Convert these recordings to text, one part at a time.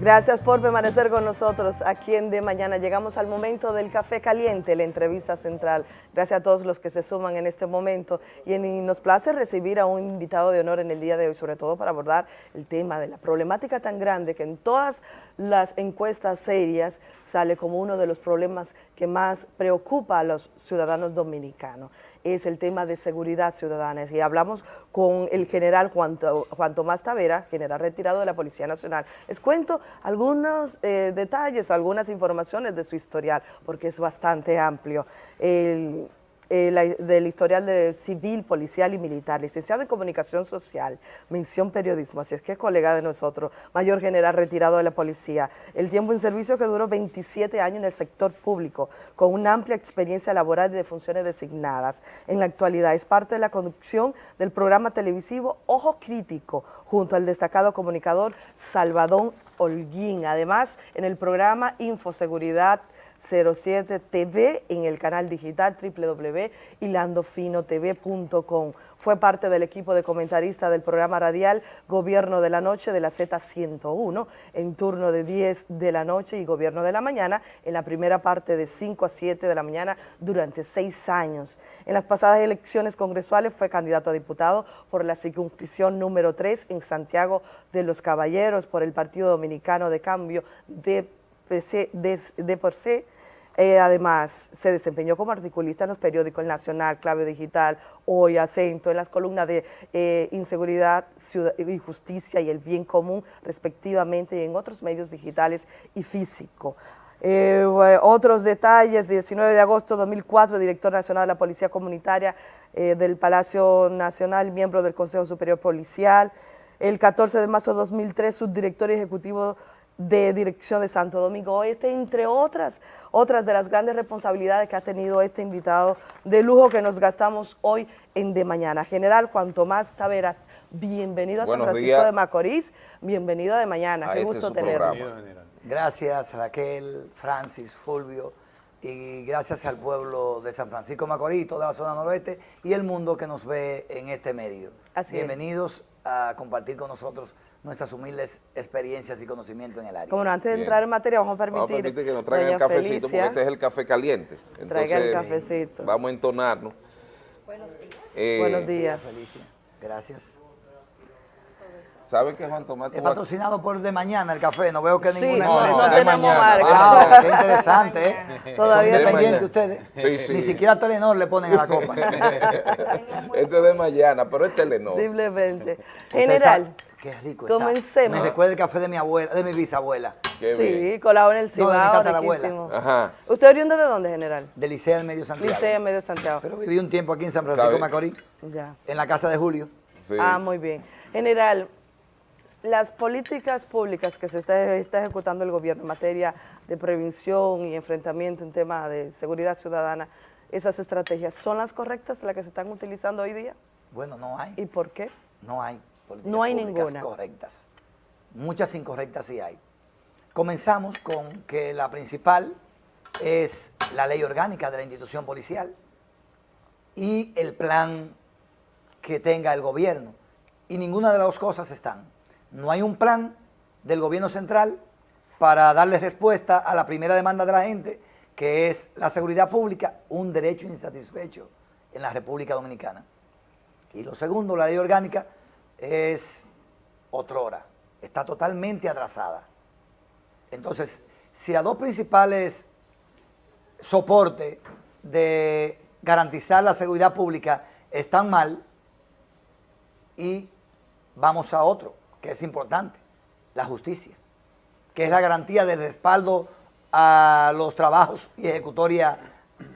Gracias por permanecer con nosotros aquí en De Mañana. Llegamos al momento del café caliente, la entrevista central. Gracias a todos los que se suman en este momento y, nos place recibir a un invitado de honor en el día de hoy, sobre todo para abordar el tema de la problemática tan grande que en todas las encuestas serias sale como uno de los problemas que más preocupa a los ciudadanos dominicanos es el tema de seguridad ciudadana. Y hablamos con el general Juan, Tomás Tavera, general retirado de la Policía Nacional. Les cuento algunos eh, detalles, algunas informaciones de su historial, porque es bastante amplio. El, eh, del historial de civil, policial y militar, licenciado en comunicación social, mención periodismo, así es que es colega de nosotros, mayor general retirado de la policía, el tiempo en servicio que duró 27 años en el sector público, con una amplia experiencia laboral y de funciones designadas. En la actualidad es parte de la conducción del programa televisivo Ojo Crítico, junto al destacado comunicador Salvador Holguín, además en el programa Infoseguridad 07 TV en el canal digital www.hilandofinotv.com. Fue parte del equipo de comentaristas del programa radial Gobierno de la Noche de la Z101 en turno de 10 de la noche y Gobierno de la Mañana en la primera parte de 5 a 7 de la mañana durante seis años. En las pasadas elecciones congresuales fue candidato a diputado por la circunscripción número 3 en Santiago de los Caballeros por el Partido Dominicano de Cambio de de, por sí. Eh, además, se desempeñó como articulista en los periódicos Nacional, Clave Digital, Hoy, Acento, en las columnas de eh, Inseguridad Ciudad y Justicia y el Bien Común, respectivamente, y en otros medios digitales y físicos. Eh, otros detalles, 19 de agosto de 2004, director nacional de la Policía Comunitaria del Palacio Nacional, miembro del Consejo Superior Policial. El 14 de marzo de 2003, subdirector ejecutivo de dirección de Santo Domingo Este, entre otras, otras de las grandes responsabilidades que ha tenido este invitado de lujo que nos gastamos hoy en De Mañana. General Juan Tomás Tavera, bienvenido a San Francisco de Macorís, bienvenido a De Mañana, qué este gusto tenerlo. Gracias Raquel, Francis, Fulvio, y gracias al pueblo de San Francisco de Macorís, toda la zona noroeste y el mundo que nos ve en este medio. Bienvenidos a compartir con nosotros nuestras humildes experiencias y conocimientos en el área. Como antes de entrar en materia, vamos a permitir, vamos a permitir que nos traigan el cafecito, porque este es el café caliente. Entonces, Traiga el cafecito. Vamos a entonarnos. Buenos días. Eh, Buenos días. Felicia. Gracias. ¿Saben que Juan Tomás? Es patrocinado por De Mañana el café, no veo que sí, ninguna no, no, no tenemos marca. Wow, qué interesante, ¿eh? Todavía independientes ustedes. Sí, sí. Ni siquiera Telenor le ponen a la copa. este es de Mañana, pero es Telenor. Simplemente. General. Qué rico Comencemos. Me recuerda el café de mi abuela, de mi bisabuela. sí, colado en el Cibao, no, de mi abuela. Ajá. ¿Usted oriundo de dónde, general? De Licea del Medio Santiago. Licea del Medio Santiago. Pero viví un tiempo aquí en San Francisco de Macorís. Ya. En la casa de Julio. Sí. Ah, muy bien. General, las políticas públicas que se está, está, ejecutando el gobierno en materia de prevención y enfrentamiento en tema de seguridad ciudadana, esas estrategias, ¿son las correctas las que se están utilizando hoy día? Bueno, no hay. ¿Y por qué? No hay políticas no hay públicas ninguna. correctas. Muchas incorrectas sí hay. Comenzamos con que la principal es la ley orgánica de la institución policial y el plan que tenga el gobierno. Y ninguna de las dos cosas están. No hay un plan del gobierno central para darle respuesta a la primera demanda de la gente, que es la seguridad pública, un derecho insatisfecho en la República Dominicana. Y lo segundo, la ley orgánica, es otrora, está totalmente atrasada. Entonces, si las dos principales soportes de garantizar la seguridad pública están mal, y vamos a otro, que es importante, la justicia, que es la garantía del respaldo a los trabajos y ejecutoria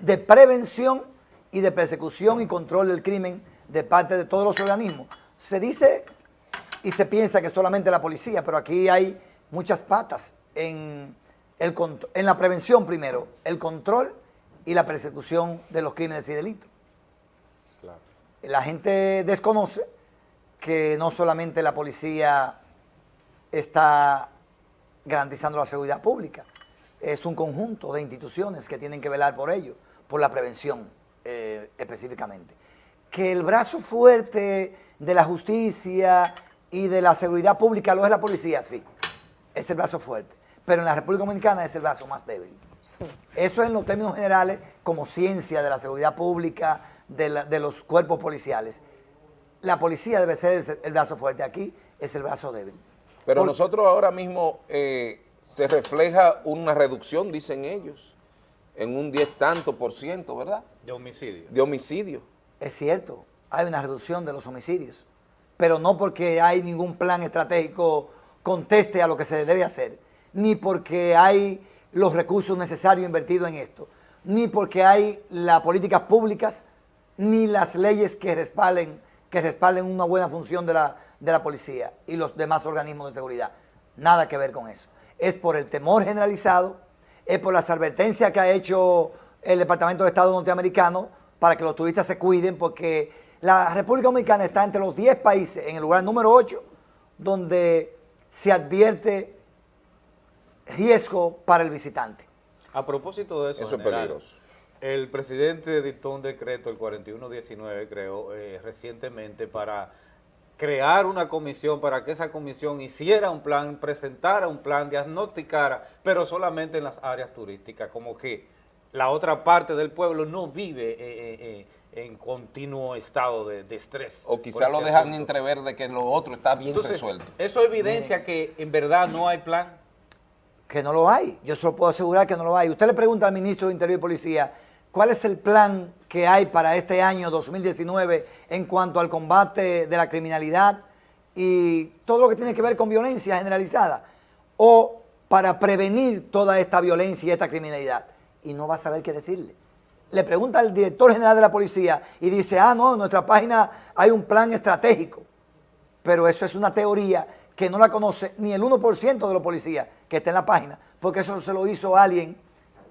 de prevención y de persecución y control del crimen de parte de todos los organismos. Se dice y se piensa que solamente la policía, pero aquí hay muchas patas en, el, en la prevención primero, el control y la persecución de los crímenes y delitos. La gente desconoce que no solamente la policía está garantizando la seguridad pública, es un conjunto de instituciones que tienen que velar por ello, por la prevención eh, específicamente. Que el brazo fuerte de la justicia y de la seguridad pública lo es la policía, sí, es el brazo fuerte, pero en la República Dominicana es el brazo más débil. Eso en los términos generales, como ciencia de la seguridad pública, de, los cuerpos policiales. La policía debe ser el, brazo fuerte, aquí es el brazo débil. Pero nosotros ahora mismo eh, se refleja una reducción, dicen ellos, en un 10 tanto por ciento, ¿verdad? De homicidio. De homicidio. Es cierto, hay una reducción de los homicidios, pero no porque hay ningún plan estratégico conteste a lo que se debe hacer, ni porque hay los recursos necesarios invertidos en esto, ni porque hay las políticas públicas, ni las leyes que respalden, que respalden una buena función de la, de la policía y los demás organismos de seguridad. Nada que ver con eso. Es por el temor generalizado, es por las advertencias que ha hecho el Departamento de Estado norteamericano para que los turistas se cuiden, porque la República Dominicana está entre los 10 países, en el lugar número 8, donde se advierte riesgo para el visitante. A propósito de eso, eso es peligroso. El presidente dictó un decreto, el 4119, creo, eh, recientemente para crear una comisión, para que esa comisión hiciera un plan, presentara un plan, diagnosticara, pero solamente en las áreas turísticas, como que la otra parte del pueblo no vive eh, eh, en continuo estado de, estrés. O quizá lo dejan entrever de que lo otro está bien resuelto. Eso evidencia que en verdad no hay plan que no lo hay. Yo se lo puedo asegurar que no lo hay. Usted le pregunta al ministro de Interior y Policía, ¿cuál es el plan que hay para este año 2019 en cuanto al combate de la criminalidad y todo lo que tiene que ver con violencia generalizada? O para prevenir toda esta violencia y esta criminalidad. Y no va a saber qué decirle. Le pregunta al director general de la policía y dice, ah, no, en nuestra página hay un plan estratégico. Pero eso es una teoría que no la conoce ni el 1% de los policías que está en la página, porque eso se lo hizo alguien,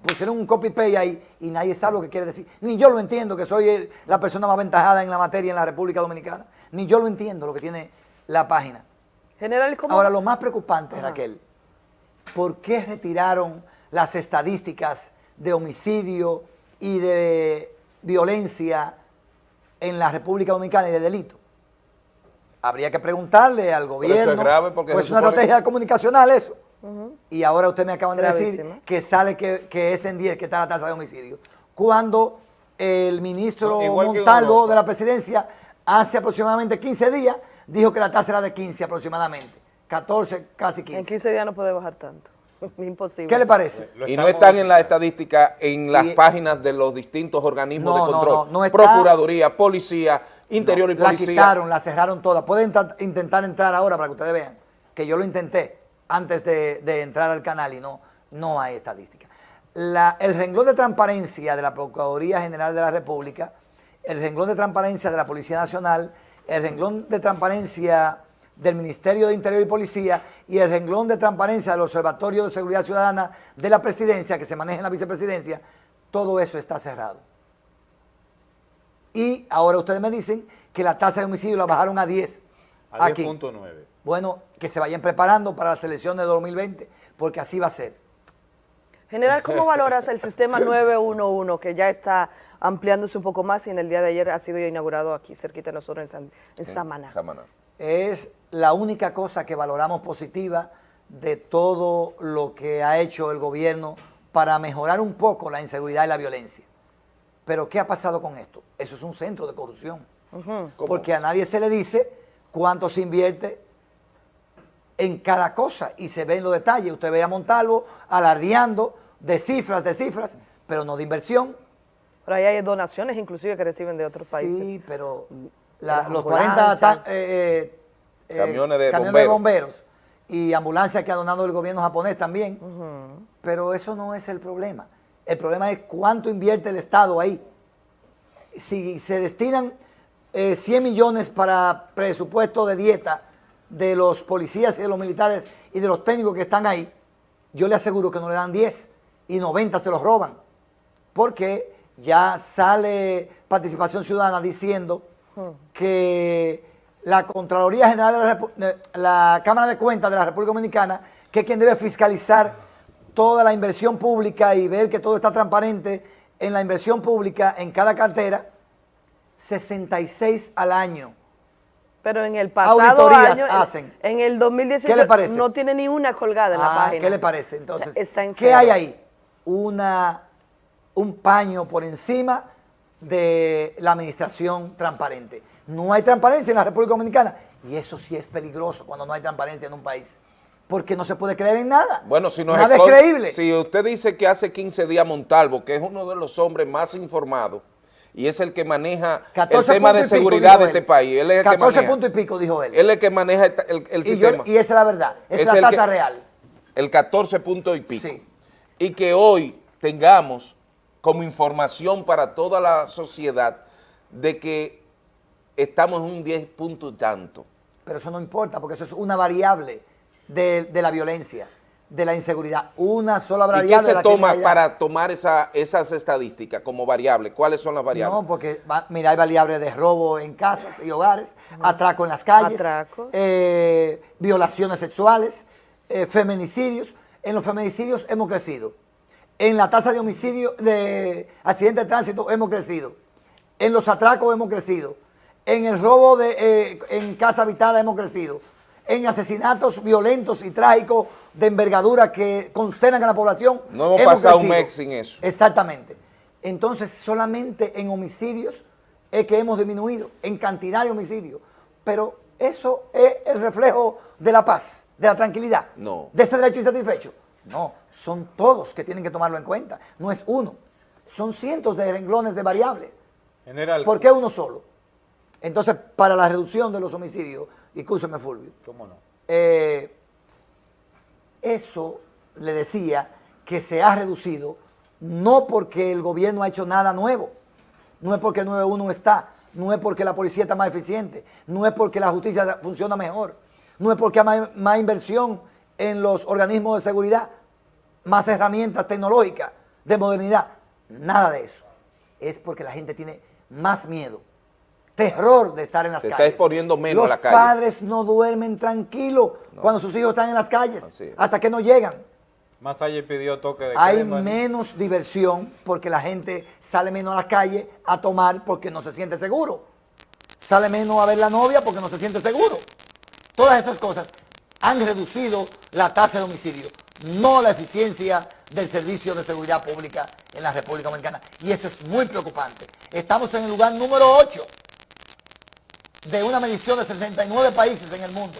pusieron un copy-paste ahí y nadie sabe lo que quiere decir. Ni yo lo entiendo, que soy la persona más aventajada en la materia en la República Dominicana. Ni yo lo entiendo lo que tiene la página. General, ¿cómo? Ahora, lo más preocupante, Raquel, ¿por qué retiraron las estadísticas de homicidio y de violencia en la República Dominicana y de delito? habría que preguntarle al gobierno. es grave porque pues es una estrategia comunicacional eso. Y ahora usted me acaban de decir que sale que, es en 10 que está la tasa de homicidio. Cuando el ministro Montalvo de la presidencia hace aproximadamente 15 días dijo que la tasa era de 15 aproximadamente. 14, casi 15. En 15 días no puede bajar tanto. Imposible. ¿Qué le parece? Y no están en la estadística en las páginas de los distintos organismos de control. No, Procuraduría, policía, interior y policía. La quitaron, la cerraron todas. Pueden intentar entrar ahora para que ustedes vean que yo lo intenté antes de, entrar al canal y no, no hay estadística. el renglón de transparencia de la Procuraduría General de la República, el renglón de transparencia de la Policía Nacional, el renglón de transparencia del Ministerio de Interior y Policía y el renglón de transparencia del Observatorio de Seguridad Ciudadana de la Presidencia, que se maneja en la Vicepresidencia, todo eso está cerrado. Y ahora ustedes me dicen que la tasa de homicidio la bajaron a 10. A 10.9. Bueno, que se vayan preparando para las elecciones de 2020, porque así va a ser. General, ¿cómo valoras el sistema 911 que ya está ampliándose un poco más y en el día de ayer ha sido inaugurado aquí cerquita de nosotros en, en Samaná? Samaná? Es la única cosa que valoramos positiva de todo lo que ha hecho el gobierno para mejorar un poco la inseguridad y la violencia. Pero ¿qué ha pasado con esto? Eso es un centro de corrupción. Porque a nadie se le dice cuánto se invierte en cada cosa y se ve en los detalles. Usted ve a Montalvo alardeando de cifras, de cifras, pero no de inversión. Pero ahí hay donaciones inclusive que reciben de otros países. Sí, pero los 40 eh, eh, camiones, de, camiones bomberos. y ambulancias que ha donado el gobierno japonés también. Pero eso no es el problema. El problema es cuánto invierte el Estado ahí. Si se destinan 100 eh, millones para presupuesto de dieta de los policías y de los militares y de los técnicos que están ahí, yo le aseguro que no le dan 10 y 90 se los roban. Porque ya sale Participación Ciudadana diciendo que la Contraloría General de la, Cámara de Cuentas de la República Dominicana, que es quien debe fiscalizar toda la inversión pública y ver que todo está transparente en la inversión pública en cada cartera, 66 al año Pero en el pasado año, en- hacen. en el 2018 ¿Qué le parece? no tiene ni una colgada en la Ah, página. ¿Qué le parece? Entonces, Está en ¿qué hay ahí? Una, un paño por encima de la administración transparente. No hay transparencia en la República Dominicana y eso sí es peligroso cuando no hay transparencia en un país, porque no se puede creer en nada. Bueno, si no nada es creíble. Si usted dice que hace 15 días Montalvo, que es uno de los hombres más informados y es el que maneja el 14 tema de pico, seguridad de este país, él es el que 14 maneja. puntos y pico, dijo él. Él es el que maneja el, el- el y, yo- sistema. y esa es la verdad, esa es, la tasa real. el 14 puntos y pico. Sí. Y que hoy tengamos como información para toda la sociedad de que estamos en un 10 punto y tanto. Pero eso no importa, porque eso es una variable de, de la violencia, de la inseguridad. Una sola ¿Y variable. qué de se la toma para tomar esa, esas estadísticas como variable? ¿Cuáles son las variables? No, porque va- mira, hay variables de robo en casas y hogares, atraco en las calles, Atracos. eh, violaciones sexuales, eh, feminicidios. En los feminicidios hemos crecido. En la tasa de homicidio, de accidentes de tránsito hemos crecido. En los atracos hemos crecido. En el robo de, eh, en casa habitada hemos crecido. En asesinatos violentos y trágicos de envergadura que consternan a la población. No hemos pasado un crecido. mes sin eso. Exactamente. Entonces, solamente en homicidios es que hemos disminuido, en cantidad de homicidios. Pero eso es el reflejo de la paz, de la tranquilidad, No. de ese derecho insatisfecho. No, son todos que tienen que tomarlo en cuenta, no es uno. Son cientos de renglones de variables. General, ¿Por qué uno solo? Entonces, para la reducción de los homicidios, discúlpeme Fulvio, ¿cómo no? eh, eso le decía que se ha reducido no porque el gobierno ha hecho nada nuevo, no es porque el 911 está, no es porque la policía está más eficiente, no es porque la justicia funciona mejor, no es porque hay más, más inversión en los organismos de seguridad, más herramientas tecnológicas de modernidad, nada de eso. Es porque la gente tiene más miedo, terror de estar en las Se está calles. exponiendo menos Los a la calle. padres no duermen tranquilos cuando sus hijos están en las calles, es. hasta que no llegan. Más allá pidió toque de Hay menos diversión porque la gente sale menos a la calle a tomar porque no se siente seguro. Sale menos a ver la novia porque no se siente seguro. Todas estas cosas han reducido la tasa de homicidio, no la eficiencia del servicio de seguridad pública en la República Dominicana. Y eso es muy preocupante. Estamos en el lugar número 8 de una medición de 69 países en el mundo.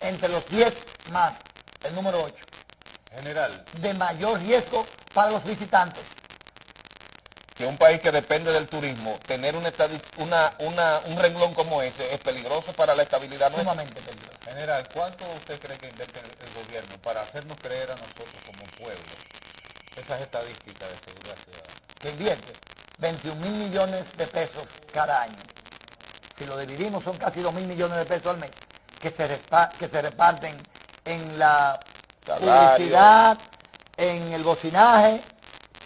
Entre los 10 más, el número 8 General, de mayor riesgo para los visitantes. Que un país que depende del turismo, tener una, una, una- un renglón como ese es peligroso para la estabilidad. Sumamente peligroso. General, ¿cuánto usted cree que invierte el, gobierno para hacernos creer a nosotros como pueblo esas estadísticas de seguridad ciudadana? Que invierte 21 mil millones de pesos cada año. Si lo dividimos son casi 2 mil millones de pesos al mes que se, que se reparten en la Salario. publicidad, en el bocinaje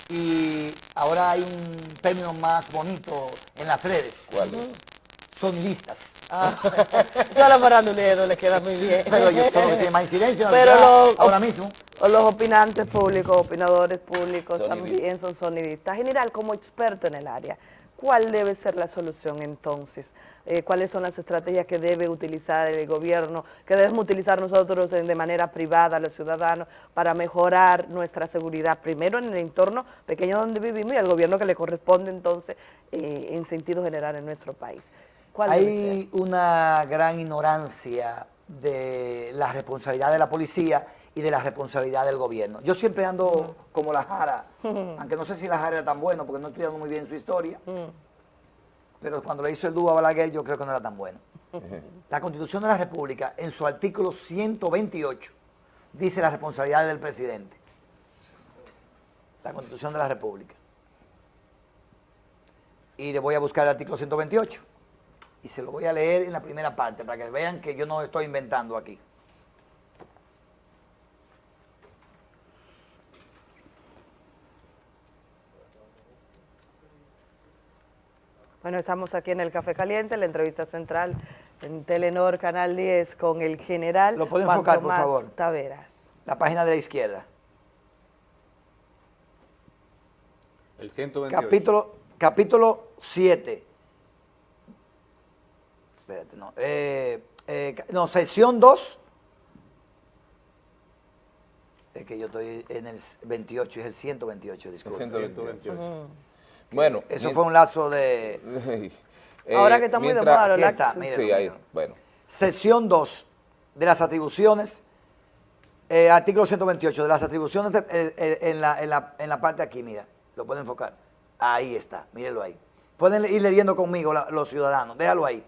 y ahora hay un término más bonito en las redes. ¿Cuál es? Sonidistas. Eso a la farandulero le queda muy bien. Pero que tienen más incidencia Pero ahora mismo. O los opinantes públicos, opinadores públicos Sonidistas. también son sonidistas. General, como experto en el área, ¿cuál debe ser la solución entonces? Eh, ¿Cuáles son las estrategias que debe utilizar el gobierno, que debemos utilizar nosotros de manera privada, los ciudadanos, para mejorar nuestra seguridad, primero en el entorno pequeño donde vivimos y al gobierno que le corresponde entonces eh, en sentido general en nuestro país? Hay una gran ignorancia de la responsabilidad de la policía y de la responsabilidad del gobierno. Yo siempre ando como la Jara, aunque no sé si la Jara era tan bueno porque no he estudiado muy bien su historia, pero cuando le hizo el dúo a Balaguer yo creo que no era tan bueno. La Constitución de la República, en su artículo 128, dice la responsabilidad del presidente. La Constitución de la República. Y le voy a buscar el artículo 128 y se lo voy a leer en la primera parte para que vean que yo no estoy inventando aquí. Bueno, estamos aquí en el Café Caliente, la entrevista central en Telenor Canal 10 con el general ¿Lo puede Juan enfocar, por favor? Taveras. La página de la izquierda. El 128. Capítulo, capítulo 7. espérate, no. Eh, eh, no, sesión 2. Es que yo estoy en el 28, es el 128, disculpe. 128. Bueno. Eso fue un lazo de Eh, Ahora que está muy de mientras- moda, los aquí está, mire, Sí, ahí, bueno. sesión 2 de las atribuciones, eh, artículo 128, de las atribuciones de- el- el- en, la, en la- en la parte aquí, mira, lo pueden enfocar. Ahí está, mírenlo ahí. Pueden ir leyendo conmigo la- los ciudadanos, déjalo ahí.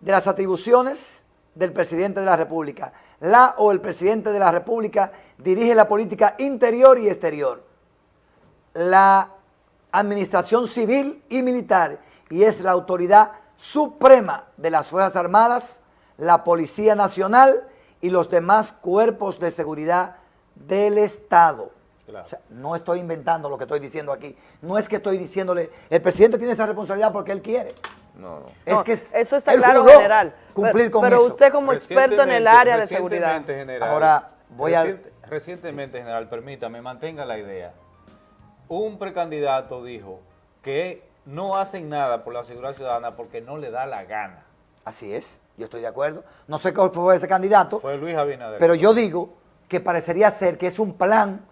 De las atribuciones del presidente de la República, la o el presidente de la República dirige la política interior y exterior la administración civil y militar y es la autoridad suprema de las Fuerzas Armadas, la Policía Nacional y los demás cuerpos de seguridad del Estado. Claro. O sea, no estoy inventando lo que estoy diciendo aquí. No es que estoy diciéndole, el presidente tiene esa responsabilidad porque él quiere. No, no. Es No, que es- eso está claro, general. Cumplir pero, con pero eso. usted como experto en el área de seguridad. General, Ahora, voy a- recient- Recientemente, general, permítame, mantenga la idea. Un precandidato dijo que no hacen nada por la seguridad ciudadana porque no le da la gana. Así es, yo estoy de acuerdo. No sé cuál fue ese candidato, Fue Luis Abinader. Pero yo digo que parecería ser que es un plan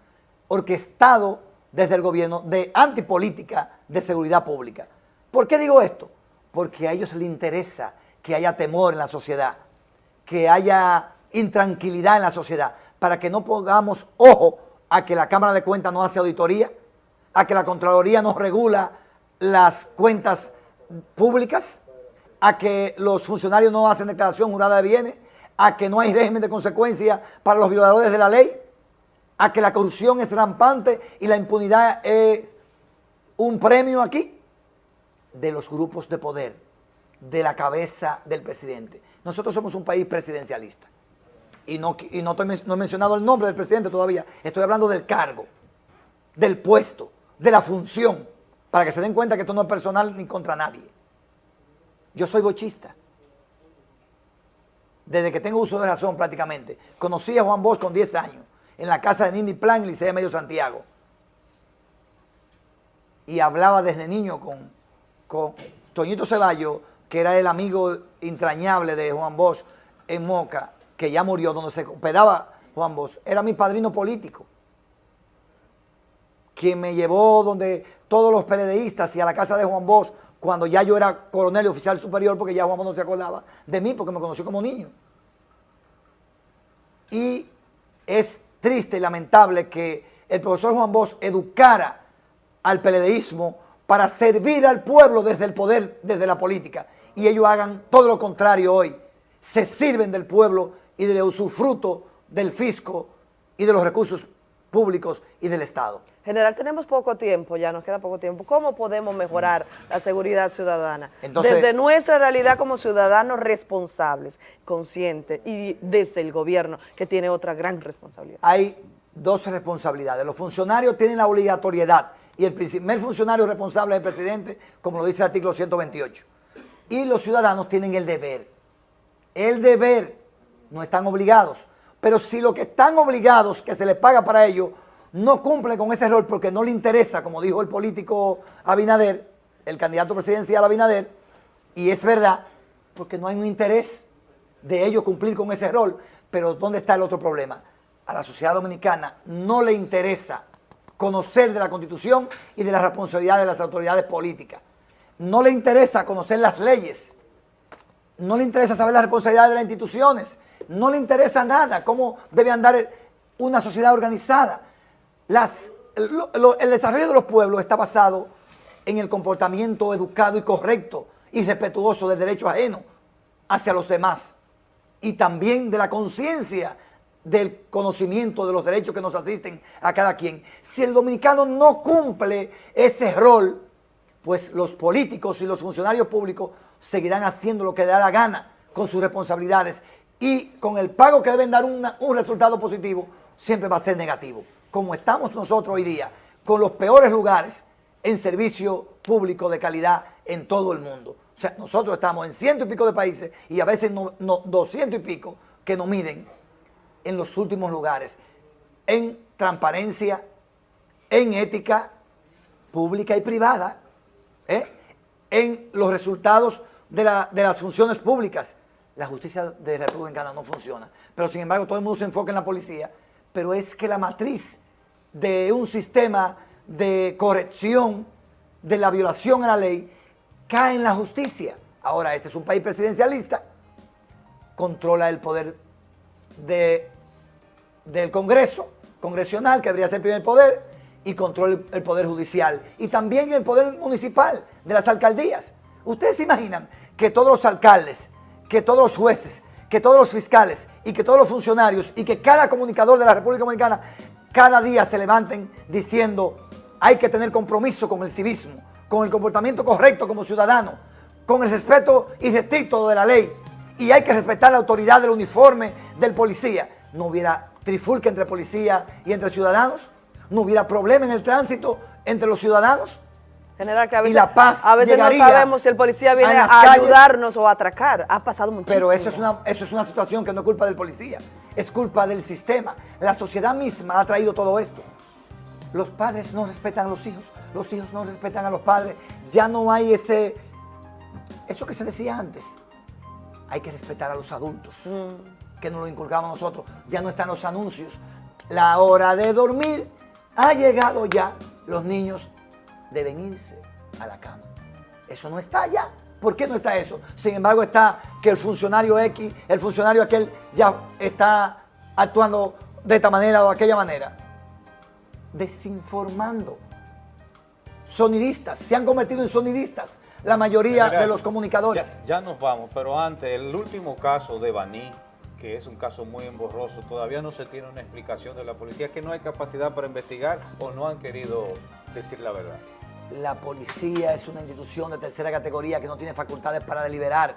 orquestado desde el gobierno de antipolítica de seguridad pública. ¿Por qué digo esto? Porque a ellos les interesa que haya temor en la sociedad, que haya intranquilidad en la sociedad, para que no pongamos ojo a que la Cámara de Cuentas no hace auditoría, a que la Contraloría no regula las cuentas públicas, a que los funcionarios no hacen declaración jurada de bienes, a que no hay régimen de consecuencia para los violadores de la ley, a que la corrupción es rampante y la impunidad es un premio aquí de los grupos de poder, de la cabeza del presidente. Nosotros somos un país presidencialista. Y no, y no, estoy no he mencionado el nombre del presidente todavía. Estoy hablando del cargo, del puesto, de la función, para que se den cuenta que esto no es personal ni contra nadie. Yo soy bochista. Desde que tengo uso de razón prácticamente. Conocí a Juan Bosch con 10 años, en la casa de Nini Plan, en Licea de Medio Santiago. Y hablaba desde niño con, con Toñito Ceballos, que era el amigo entrañable de Juan Bosch en Moca, que ya murió, donde se hospedaba Juan Bosch. Era mi padrino político quien me llevó donde todos los PLDistas y a la casa de Juan Bosch, cuando ya yo era coronel y oficial superior, porque ya Juan Bosch no se acordaba de mí, porque me conoció como niño. Y es triste y lamentable que el profesor Juan Bosch educara al PLDismo para servir al pueblo desde el poder, desde la política, y ellos hagan todo lo contrario hoy. Se sirven del pueblo y del usufruto del fisco y de los recursos públicos y del Estado. General, tenemos poco tiempo, ya nos queda poco tiempo. ¿Cómo podemos mejorar la seguridad ciudadana? Entonces- desde nuestra realidad como ciudadanos responsables, conscientes, y desde el gobierno, que tiene otra gran responsabilidad. hay dos responsabilidades. Los funcionarios tienen la obligatoriedad y el primer funcionario responsable es el presidente, como lo dice el artículo 128. Y los ciudadanos tienen el deber. El deber, no están obligados. Pero si lo que están obligados, que se les paga para ello, no cumplen con ese rol porque no le interesa, como dijo el político Abinader, el candidato presidencial Abinader, y es verdad, porque no hay un interés de ellos cumplir con ese rol. Pero ¿dónde está el otro problema? A la sociedad dominicana no le interesa conocer de la Constitución y de las responsabilidades de las autoridades políticas. No le interesa conocer las leyes. No le interesa saber las responsabilidades de las instituciones. No le interesa nada cómo debe andar una sociedad organizada. El desarrollo de los pueblos está basado en el comportamiento educado y correcto y respetuoso del derecho ajeno hacia los demás y también de la conciencia del conocimiento de los derechos que nos asisten a cada quien. Si el dominicano no cumple ese rol, pues los políticos y los funcionarios públicos seguirán haciendo lo que da la gana con sus responsabilidades y con el pago que deben dar un resultado positivo, siempre va a ser negativo. Como estamos nosotros hoy día, con los peores lugares en servicio público de calidad en todo el mundo. O sea, nosotros estamos en ciento y pico de países y a veces no, no- y pico que nos miden en los últimos lugares, en transparencia, en ética pública y privada, ¿eh? en los resultados de, la- de las funciones públicas. La justicia de la República no funciona. Pero sin embargo todo el mundo se enfoca en la policía. Pero es que la matriz de un sistema de corrección de la violación a la ley cae en la justicia. Ahora, este es un país presidencialista, controla el poder de, del Congreso, congresional, que debería ser el primer poder, y controla el, poder judicial. Y también el poder municipal de las alcaldías. Ustedes se imaginan que todos los alcaldes, que todos los jueces, que todos los fiscales y que todos los funcionarios y que cada comunicador de la República Dominicana cada día se levanten diciendo hay que tener compromiso con el civismo, con el comportamiento correcto como ciudadano, con el respeto irrestricto de la ley y hay que respetar la autoridad del uniforme del policía. No hubiera trifulca entre policía y entre ciudadanos, no hubiera problema en el tránsito entre los ciudadanos. General, que a Y veces, la paz a veces no sabemos si el policía viene a ayudarnos o a atracar. Ha pasado muchísimo. Pero eso es, una, eso es una situación que no es culpa del policía, es culpa del sistema. La sociedad misma ha traído todo esto. Los padres no respetan a los hijos, los hijos no respetan a los padres. Ya no hay ese, eso que se decía antes. Hay que respetar a los adultos, que nos lo inculcamos nosotros. Ya no están los anuncios. La hora de dormir ha llegado ya. Los niños deben irse a la cama. Eso no está ya. ¿Por qué no está eso? Sin embargo, está que el funcionario X, el funcionario aquel, ya está actuando de esta manera o de aquella manera. Desinformando. Sonidistas, se han convertido en sonidistas la mayoría General, de los comunicadores. Ya, ya nos vamos, pero antes, el último caso de Baní, que es un caso muy emborroso, todavía no se tiene una explicación de la policía, que no hay capacidad para investigar o no han querido decir la verdad. La policía es una institución de tercera categoría que no tiene facultades para deliberar.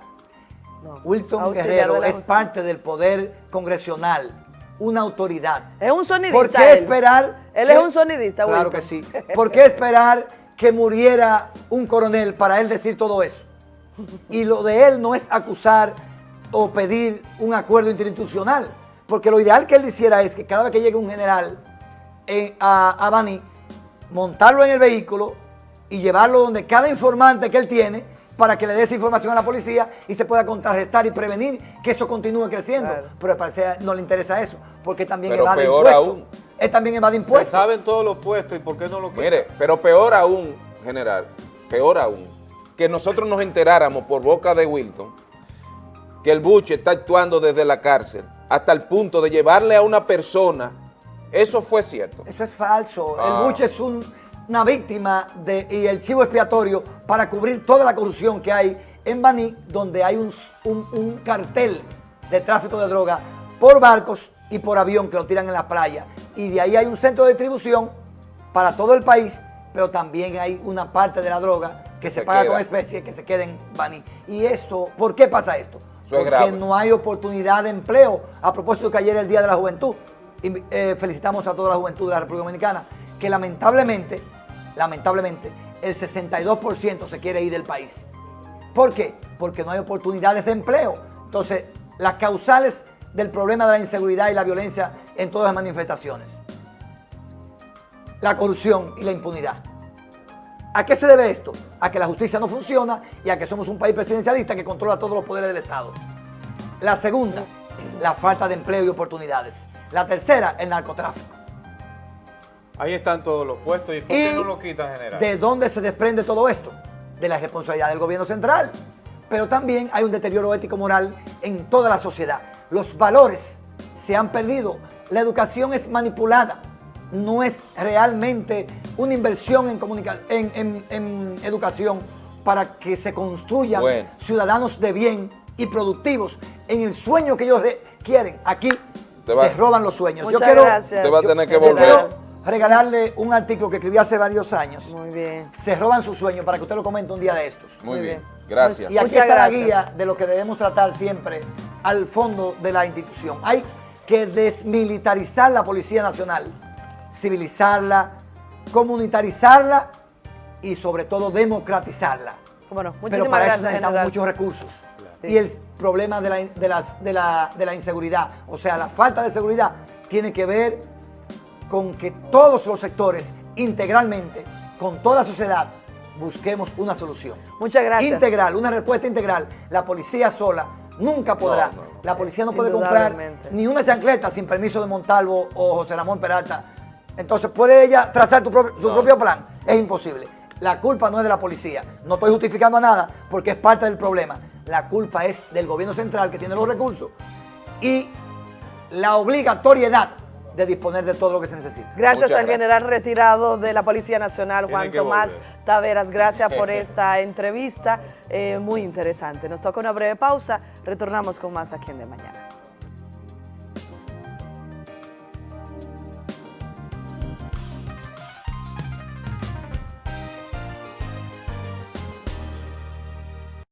No. Wilton Guerrero es justicia. parte del poder congresional, una autoridad. Es un sonidista. ¿Por qué esperar? Él que- es un sonidista, Claro Wilton. que sí. ¿Por qué esperar que muriera un coronel para él decir todo eso? Y lo de él no es acusar o pedir un acuerdo interinstitucional, porque lo ideal que él hiciera es que cada vez que llegue un general en- a, a Baní, montarlo en el vehículo y llevarlo donde cada informante que él tiene para que le dé esa información a la policía y se pueda contrarrestar y prevenir que eso continúe creciendo. Claro. Pero al parecer no le interesa eso, porque también Pero evade peor impuestos. aún. Él también evade Se impuestos. saben todos los puestos y por qué no lo quieren. Mire, pero peor aún, general, peor aún, que nosotros nos enteráramos por boca de Wilton que el buche está actuando desde la cárcel hasta el punto de llevarle a una persona, eso fue cierto. Eso es falso. Ah. El Buche es un- una víctima de, y el chivo expiatorio para cubrir toda la corrupción que hay en Baní, donde hay un, un- un cartel de tráfico de droga por barcos y por avión que lo tiran en la playa. Y de ahí hay un centro de distribución para todo el país, pero también hay una parte de la droga que se, Se paga queda. con especie que se queda en Baní. Y esto, ¿por qué pasa esto? Eso Porque no hay oportunidad de empleo. A propósito que ayer el Día de la Juventud, y eh, felicitamos a toda la juventud de la República Dominicana, que lamentablemente, lamentablemente, el 62% se quiere ir del país. ¿Por qué? Porque no hay oportunidades de empleo. Entonces, las causales del problema de la inseguridad y la violencia en todas las manifestaciones. La corrupción y la impunidad. ¿A qué se debe esto? A que la justicia no funciona y a que somos un país presidencialista que controla todos los poderes del Estado. La segunda, la falta de empleo y oportunidades. La tercera, el narcotráfico. Ahí están todos los puestos y ¿por ¿Y qué no lo quitan, general? de dónde se desprende todo esto? De la responsabilidad del gobierno central. Pero también hay un deterioro ético-moral en toda la sociedad. Los valores se han perdido. La educación es manipulada. No es realmente una inversión en, en, en- en educación para que se construyan Bueno. ciudadanos de bien y productivos en el sueño que ellos re- quieren. Aquí se roban los sueños. Muchas Yo quiero, gracias. Te va a tener que volver. quiero regalarle un artículo que escribí hace varios años Muy bien. se roban sus sueños para que usted lo comente un día de estos. Muy Muy bien, bien. gracias. Y aquí Muchas está gracias. la guía de lo que debemos tratar siempre al fondo de la institución. Hay que desmilitarizar la Policía Nacional, civilizarla, comunitarizarla y sobre todo democratizarla. Bueno, Pero para eso necesitamos general. muchos recursos. Sí. Y el problema de la, de, las- de la- de la inseguridad, o sea, la falta de seguridad, tiene que ver con que todos los sectores, integralmente, con toda la sociedad, busquemos una solución. Muchas gracias. Integral, una respuesta integral. La policía sola nunca podrá. No, no, no. La policía no puede comprar ni una chancleta sin permiso de Montalvo o José Ramón Peralta. Entonces, ¿puede ella trazar tu propio- su propio plan? Es imposible. La culpa no es de la policía. No estoy justificando a nada porque es parte del problema. La culpa es del gobierno central que tiene los recursos y la obligatoriedad de disponer de todo lo que se necesita. Gracias Muchas al gracias. general retirado de la Policía Nacional, Juan Tomás volver. Taveras. Gracias por esta entrevista, eh, muy interesante. Nos toca una breve pausa, retornamos con más aquí en De Mañana.